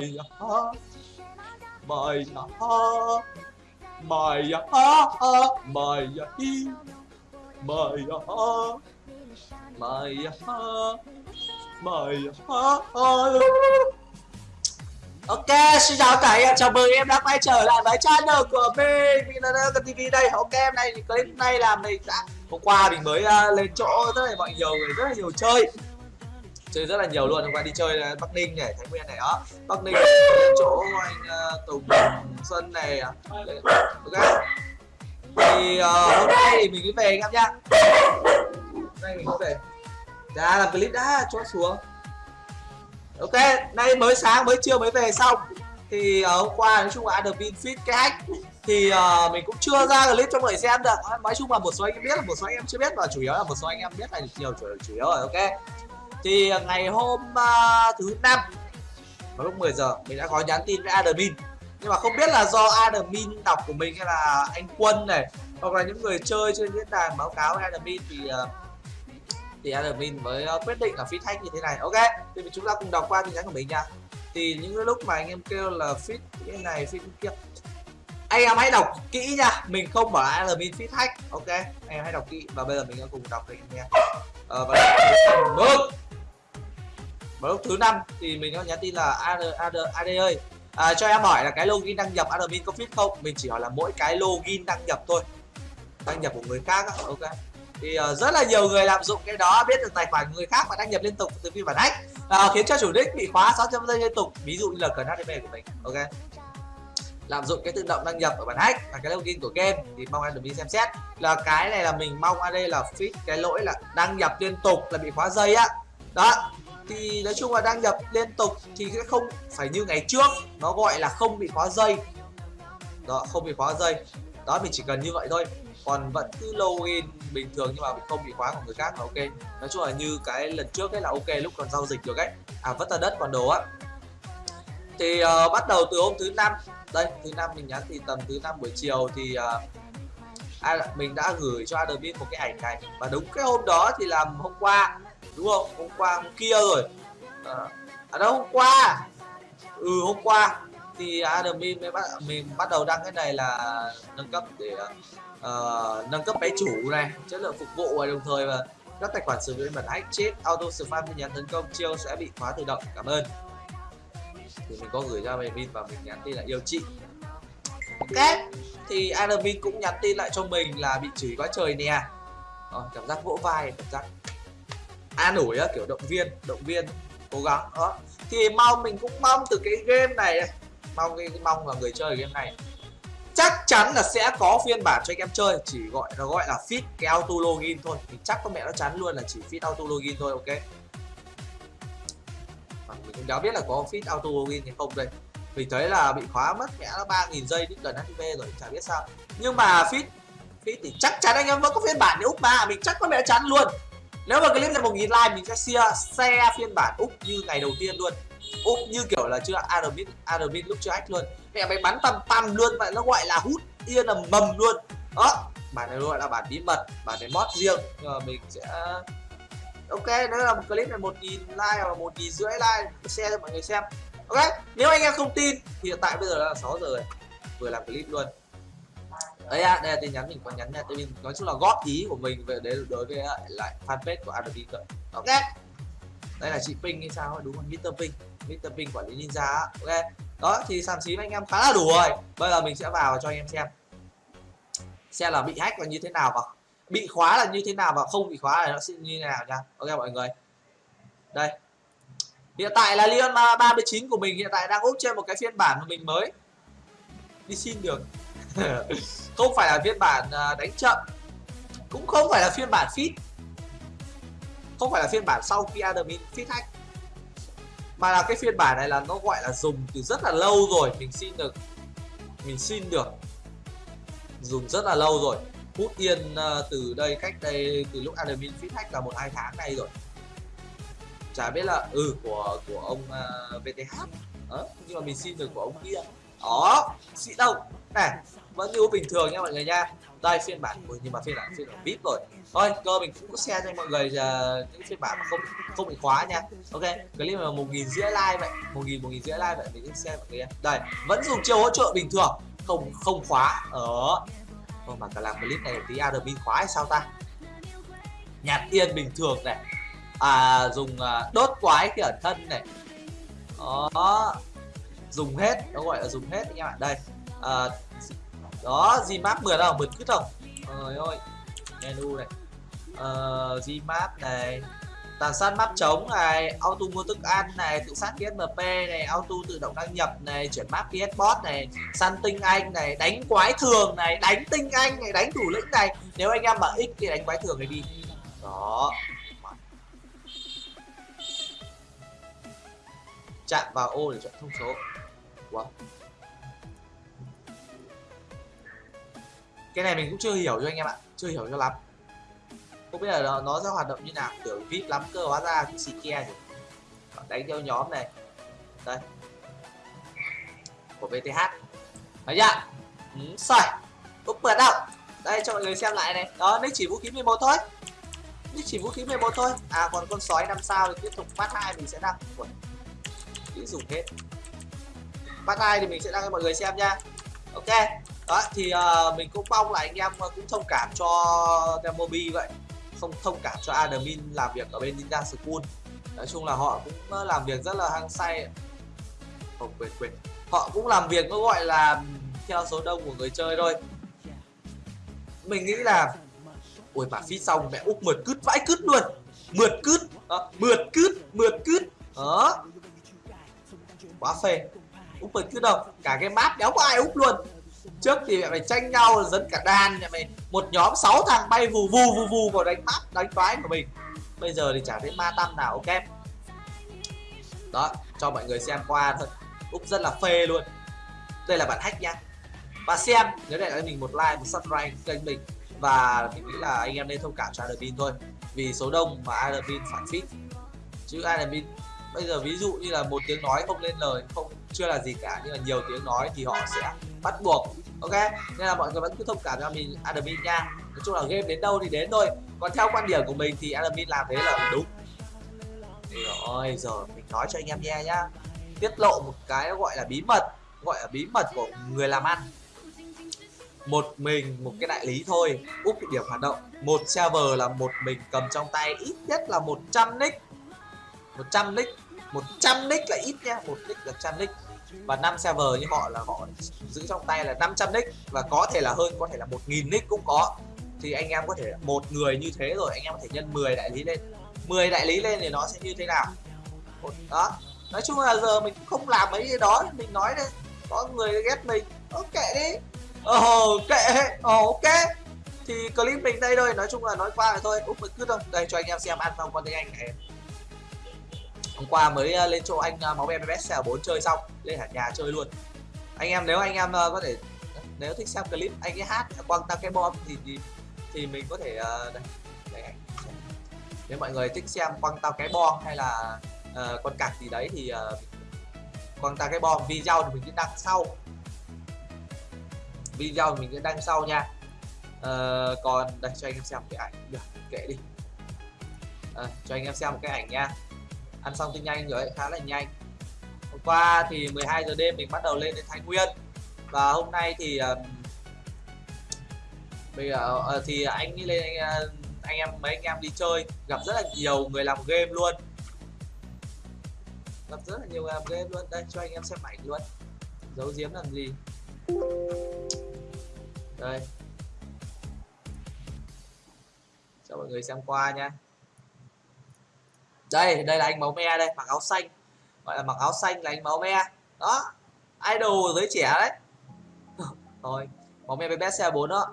Mày à ha Mày à ha Mày à ha Mày hi Mày ha Mày ha Mày ha. Ok, xin chào tất cả em, chào mừng em đã quay trở lại với channel của mình Mình là TV đây, ok em này, clip này là mình đã Hôm qua mình mới uh, lên chỗ rất là mọi nhiều người, rất là nhiều chơi chơi rất là nhiều luôn. Hôm qua đi chơi bắc ninh này thái nguyên này đó. Bắc ninh lên chỗ anh uh, tùng xuân này ok. Thì uh, hôm nay thì mình mới về anh em nhá. Hôm nay mình mới về. Đã làm clip đã cho xuống. Ok nay mới sáng mới trưa mới về xong. Thì uh, hôm qua nói chung là admin fit cái hack thì uh, mình cũng chưa ra clip cho mọi người xem được. Nói chung là một số anh em biết là một số anh em chưa biết và chủ yếu là một số anh em biết là nhiều chủ, chủ yếu rồi ok thì à, ngày hôm uh, thứ năm vào lúc 10 giờ mình đã có nhắn tin với admin. Nhưng mà không biết là do admin đọc của mình hay là anh quân này hoặc là những người chơi trên diễn đàn báo cáo với admin thì uh, thì admin mới uh, quyết định là feed thanh như thế này. Ok thì chúng ta cùng đọc qua tin nhắn của mình nha. Thì những lúc mà anh em kêu là fit cái này fit kia. Anh em hãy đọc kỹ nha mình không bảo admin fit hack. Ok anh em hãy đọc kỹ và bây giờ mình cùng đọc cho anh em nghe uh, ờ, và được vào lúc thứ năm thì mình có nhắn tin là ad ad ad ơi. À, cho em hỏi là cái login đăng nhập admin có fit không? Mình chỉ hỏi là mỗi cái login đăng nhập thôi. Đăng nhập của người khác á. ok. Thì uh, rất là nhiều người lạm dụng cái đó biết được tài khoản người khác và đăng nhập liên tục từ phiên bản hack uh, à, khiến cho chủ đích bị khóa 600 giây liên tục ví dụ như là cần HTTP của mình ok. Lạm dụng cái tự động đăng nhập ở bản hack và cái login của game thì mong admin xem xét. Là cái này là mình mong ad đây là fix cái lỗi là đăng nhập liên tục là bị khóa dây á. Đó thì nói chung là đăng nhập liên tục thì sẽ không phải như ngày trước. Nó gọi là không bị khóa dây. Đó không bị khóa dây. Đó mình chỉ cần như vậy thôi. Còn vẫn cứ login bình thường nhưng mà mình không bị khóa của người khác là ok. Nói chung là như cái lần trước ấy là ok lúc còn giao dịch được ấy. À vất ra đất còn đồ á. Thì uh, bắt đầu từ hôm thứ năm. Đây thứ năm mình nhắn thì tầm thứ năm buổi chiều thì uh, mình đã gửi cho admin một cái ảnh này. Và đúng cái hôm đó thì làm hôm qua đúng không? Hôm qua hôm kia rồi. À, à đâu hôm qua? Ừ hôm qua. Thì admin mới bắt mình bắt đầu đăng cái này là nâng cấp để uh, nâng cấp máy chủ này chất lượng phục vụ và đồng thời và các tài khoản sử dụng bản hack chết auto spam tin nhắn tấn công chiêu sẽ bị khóa tự động. Cảm ơn. Thì mình có gửi ra admin và mình nhắn tin là yêu chị. Ok. Thì admin cũng nhắn tin lại cho mình là bị chửi quá trời nè. À, cảm giác vỗ vai cảm giác an ủi á, kiểu động viên động viên, cố gắng, đó. Thì mong, mình cũng mong từ cái game này mong cái mong là người chơi game này. Chắc chắn là sẽ có phiên bản cho anh em chơi, chỉ gọi, nó gọi là fit cái auto login thôi. Mình chắc có mẹ nó chắn luôn là chỉ fit auto login thôi, ok? Mà mình cũng đã biết là có fit auto login hay không đây. Mình thấy là bị khóa mất mẹ nó ba nghìn giây đến gần hp rồi, chả biết sao. Nhưng mà fit fit thì chắc chắn anh em vẫn có phiên bản để úp mà, mình chắc có mẹ chắn luôn nếu mà clip là một nghìn like mình sẽ share, share phiên bản úp như ngày đầu tiên luôn. Úp như kiểu là chưa admin admin lúc chưa hack luôn. Mẹ mày bắn tầm tầm luôn vậy nó gọi là hút yên là mầm luôn. Đó bản này gọi là bản bí mật bản này mod riêng. Nhưng mà mình sẽ ok nếu là một clip này một nghìn like hoặc một nghìn rưỡi like share cho mọi người xem. Ok nếu anh em không tin thì hiện tại bây giờ là 6 giờ rồi. Vừa làm clip luôn đây à, đây là tin nhắn mình có nhắn nha. Tôi nói chung là góp ý của mình về đấy đối với lại fanpage của Adobe ok. Đây là chị Ping hay sao đúng không? Mr Ping Mr Ping quản lý ninja ok. Đó thì sàn xí anh em khá là đủ rồi. Bây giờ mình sẽ vào cho anh em xem. Xem là bị hack là như thế nào và bị khóa là như thế nào và không bị khóa là nó sẽ như thế nào nha. Ok mọi người. Đây. Hiện tại là Leon 39 của mình hiện tại đang úp trên một cái phiên bản của mình mới đi xin được không phải là phiên bản à, đánh chậm. Cũng không phải là phiên bản fit không phải là phiên bản sau khi admin fit hack. Mà là cái phiên bản này là nó gọi là dùng từ rất là lâu rồi. Mình xin được mình xin được dùng rất là lâu rồi. Hút yên à, từ đây cách đây từ lúc admin fit hack là một hai tháng nay rồi. Chả biết là ừ của của ông uh, VTH đó nhưng mà mình xin được của ông kia. Đó xịn đâu. Này vẫn như bình thường nha mọi người nha. Đây phiên bản của nhưng mà phiên bản phiên bản vip rồi. Thôi cơ mình cũng có share cho mọi người uh, những phiên bản mà không không bị khóa nha. Ok clip là một nghìn rưỡi like vậy. Một nghìn một nghìn rưỡi like vậy mình sẽ share mọi người nha. Đây vẫn dùng chiêu hỗ trợ bình thường. Không không khóa. Ở Thôi mà cả làm clip này tí Adobe khóa hay sao ta? Nhạt yên bình thường này. À dùng uh, đốt quái cái ẩn thân này. Đó. Dùng hết nó gọi là dùng hết anh em ạ. Đây. À, đó Gmap mượt không? Mượt cứt không? Trời ơi menu này. Ờ, uh, Gmap này. Tàn sát map trống này auto mua thức ăn này tự sát PSMP này auto tự động đăng nhập này chuyển map PS bot này săn tinh anh này đánh quái thường này đánh tinh anh này đánh thủ lĩnh này. Nếu anh em mà x thì đánh quái thường này đi. Đó. Chạm vào ô để chọn thông số. Wow. Cái này mình cũng chưa hiểu cho anh em ạ chưa hiểu cho lắm. Không biết là nó, nó sẽ hoạt động như nào kiểu vip lắm cơ hóa ra cái xì kia đánh theo nhóm này. Đây. Của VTH thấy chưa? Ừ, sợi úp vượt đâu? Đây cho mọi người xem lại này. Đó nick chỉ vũ khí 11 thôi. Nick chỉ vũ khí 11 thôi. À còn con sói năm sao thì tiếp tục phát hai mình sẽ đăng. Kỹ dùng hết. Phát hai thì mình sẽ đăng cho mọi người xem nha. Ok đó thì uh, mình cũng mong là anh em à, cũng thông cảm cho Demobi vậy. Không thông cảm cho admin làm việc ở bên Ninja School. Nói chung là họ cũng à, làm việc rất là hăng say. Không quên quên. Họ cũng làm việc nó gọi là theo số đông của người chơi thôi. Mình nghĩ là ui bà phí xong mẹ úp mượt cứt vãi cứt luôn. Mượt cứt đó, mượt cứt mượt cứt. Đó quá phê. Úp mượt cứt đâu? Cả cái map đéo có ai úp luôn trước thì mẹ mày tranh nhau, dẫn cả đàn mẹ mày một nhóm 6 thằng bay vù vù vù vù vào đánh map, đánh toái của mình. Bây giờ thì chả thấy ma tâm nào, ok? Đó, cho mọi người xem qua thôi. Úp rất là phê luôn. Đây là bản hack nha và xem, nếu để cho mình một like, một subscribe kênh mình. Và mình nghĩ là anh em nên thông cảm cho admin thôi. Vì số đông mà admin phản fit chứ admin, bây giờ ví dụ như là một tiếng nói không lên lời, không, chưa là gì cả. Nhưng mà nhiều tiếng nói thì họ sẽ bắt buộc, ok? Nên là mọi người vẫn cứ thông cảm cho mình admin nha. Nói chung là game đến đâu thì đến thôi. Còn theo quan điểm của mình thì admin làm thế là đúng. Rồi giờ mình nói cho anh em nghe nhá. Tiết lộ một cái gọi là bí mật, gọi là bí mật của người làm ăn. Một mình, một cái đại lý thôi. Úp điểm hoạt động. Một server là một mình cầm trong tay, ít nhất là 100 nick. 100 nick 100 nick là ít nha một nick là trăm nick và 5 server như họ là họ giữ trong tay là 500 nick và có thể là hơn có thể là 1.000 nick cũng có. Thì anh em có thể một người như thế rồi anh em có thể nhân 10 đại lý lên. 10 đại lý lên thì nó sẽ như thế nào? Đó. Nói chung là giờ mình không làm mấy cái đó mình nói đây có người ghét mình. Ok đi. Ồ oh, kệ. Ồ ok. Thì clip mình đây thôi nói chung là nói qua rồi thôi úp mình cứ thôi. Đây cho anh em xem ăn xong con tiếng anh này hôm qua mới ờ, lên chỗ anh ờ, máu em bs 4 chơi xong lên hẳn nhà chơi luôn. Anh em nếu anh em ờ, có thể nếu thích xem clip anh ấy hát quăng tăng cái bom thì thì, thì mình có thể đây, đây anh nếu mọi người thích xem quăng tao cái bom hay là uh, con cạc gì đấy thì uh, quăng tao cái bom video thì mình sẽ đăng sau. Video thì mình sẽ đăng sau nha. Uh, còn đây cho anh em xem cái ảnh. Được kệ đi. Uh, cho anh em xem một cái ảnh nha ăn xong thì nhanh rồi khá là nhanh. Hôm qua thì 12 giờ đêm mình bắt đầu lên đến Thái Nguyên. Và hôm nay thì bây giờ uh, thì anh lên anh, uh, anh em mấy anh em đi chơi gặp rất là nhiều người làm game luôn. Gặp rất là nhiều người làm game luôn. Đây cho anh em xem ảnh luôn. Giấu giếm làm gì? Đây. Cho mọi người xem qua nha đây đây là anh máu me đây, mặc áo xanh. Gọi là mặc áo xanh là anh máu me. Đó, idol giới trẻ đấy. Thôi máu me với best xe 4 đó.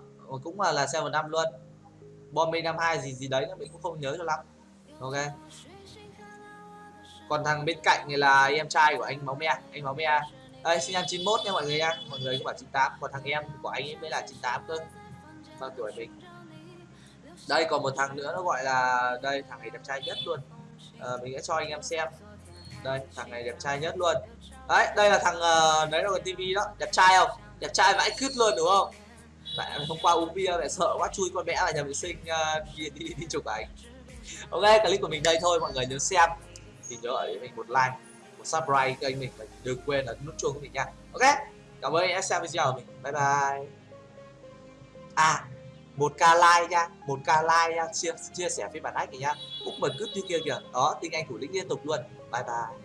Cũng là là xe một năm luôn. Bombi năm hai gì gì đấy, mình cũng không nhớ cho lắm. Ok. Còn thằng bên cạnh thì là em trai của anh máu me, anh máu me. Đây, sinh năm 91 nha mọi người nha. Mọi người cũng bảo 98 còn thằng em của anh ấy mới là 98 cơ. Bao tuổi mình? Đây, còn một thằng nữa nó gọi là, đây, thằng này đẹp trai nhất luôn à, mình sẽ cho anh em xem. Đây thằng này đẹp trai nhất luôn. Đấy đây là thằng uh, đấy là cái tivi đó. Đẹp trai không? Đẹp trai vãi cứt luôn đúng không? Tại hôm qua uống bia lại sợ quá chui con bé là nhà vệ sinh uh, đi, đi đi chụp ảnh. Ok clip của mình đây thôi mọi người nhớ xem. Thì nhớ ở mình một like một subscribe kênh mình và đừng quên là nút chuông của mình nha. Ok cảm ơn anh đã xem video của mình. Bye bye. À một k like nha, một k like nha, chia chia sẻ với bạn ách này nha. Cũng bật cứ như kia kìa. Đó tinh anh thủ lĩnh liên tục luôn. Bye bye.